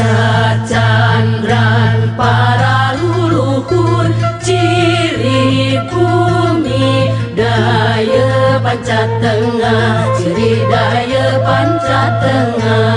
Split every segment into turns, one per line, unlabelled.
Cacandran para luhur Ciri bumi Daya panca tengah Ciri daya panca tengah.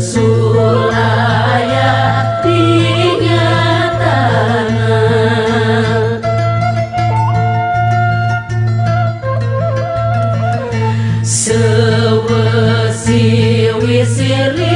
Kesulaya dinyatana Sewesi wisiri